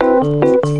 Thank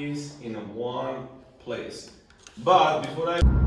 in one place. But before I...